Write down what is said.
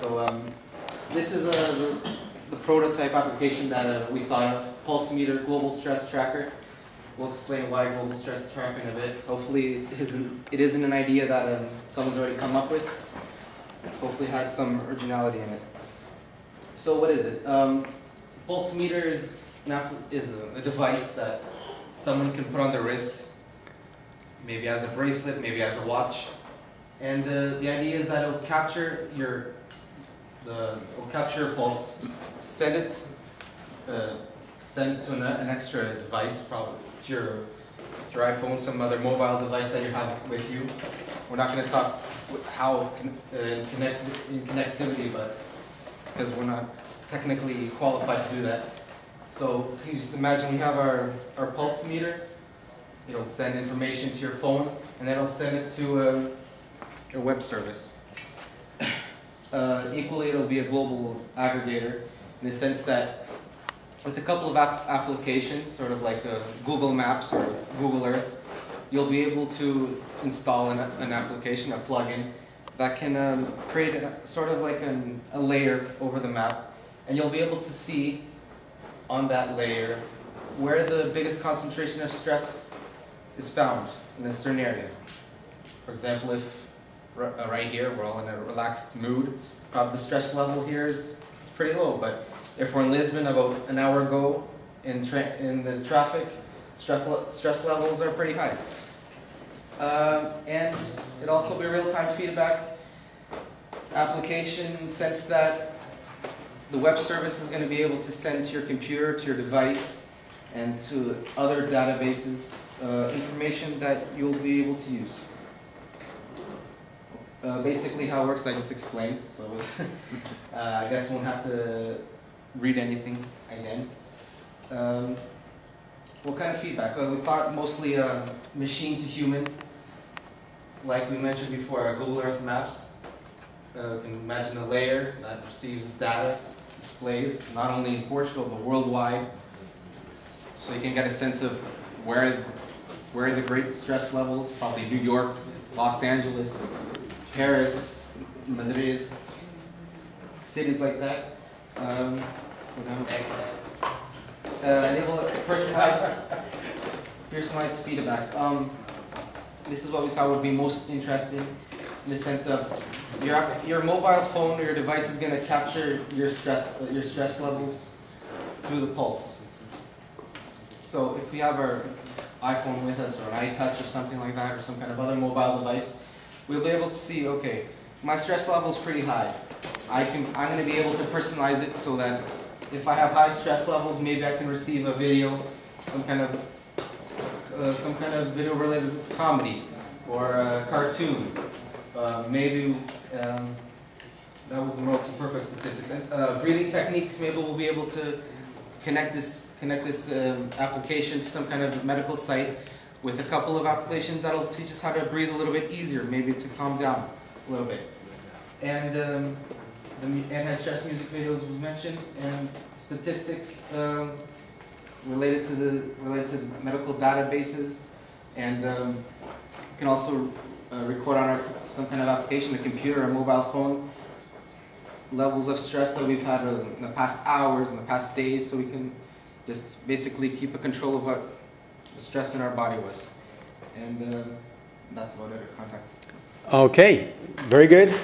So um, this is a, the prototype application that uh, we thought of, pulse meter, Global Stress Tracker. We'll explain why global stress tracker in a bit. Hopefully it isn't, it isn't an idea that um, someone's already come up with. Hopefully has some originality in it. So what is it? Um, Pulsemeter is, is a, a device that someone can put on their wrist, maybe as a bracelet, maybe as a watch, and uh, the idea is that it'll capture your, the, it'll capture your pulse, send it, uh, send it to an, an extra device, probably to your, your iPhone, some other mobile device that you have with you. We're not going to talk how con- uh, connect in connectivity, but because we're not technically qualified to do that. So can you just imagine we have our, our pulse meter. It'll send information to your phone, and then it'll send it to a, a web service. Uh, equally, it'll be a global aggregator in the sense that with a couple of app- applications, sort of like Google Maps or Google Earth, you'll be able to install an, an application, a plugin, that can um, create a, sort of like an, a layer over the map, and you'll be able to see on that layer where the biggest concentration of stress is found in a certain area. For example, if right here we're all in a relaxed mood, probably the stress level here is pretty low, but if we're in Lisbon about an hour ago in, in the traffic, stress, stress levels are pretty high. Um, and it also be real-time feedback application sense that the web service is going to be able to send to your computer, to your device, and to other databases uh, information that you'll be able to use. Uh, basically how it works I just explained, so uh, I guess we won't have to read anything again. Um, what kind of feedback? Uh, we thought mostly uh, machine to human, like we mentioned before, our Google Earth Maps. Uh, you can imagine a layer that receives data, displays, not only in Portugal but worldwide. So you can get a sense of where, where the great stress levels, probably New York, Los Angeles, Paris, Madrid, cities like that. Um, you know, uh, personalized, personalized feedback. Um, this is what we thought would be most interesting in the sense of your, your mobile phone or your device is going to capture your stress, your stress levels through the pulse. So if we have our iPhone with us or an iTouch or something like that or some kind of other mobile device, we'll be able to see, okay, my stress level is pretty high. I can, I'm going to be able to personalize it so that if I have high stress levels, maybe I can receive a video, some kind of, uh, some kind of video related comedy or a cartoon. Uh, maybe um, that was the multi-purpose statistics. And, uh, breathing techniques, maybe we'll be able to connect this, connect this um, application to some kind of medical site with a couple of applications that'll teach us how to breathe a little bit easier, maybe to calm down a little bit. And um, the anti-stress music videos we mentioned, and statistics um, related to the related to the medical databases, and um, we can also uh, record on our some kind of application, a computer, a mobile phone, levels of stress that we've had uh, in the past hours, in the past days, so we can just basically keep a control of what stress in our body was. And uh, that's about it. Contacts. Okay, very good.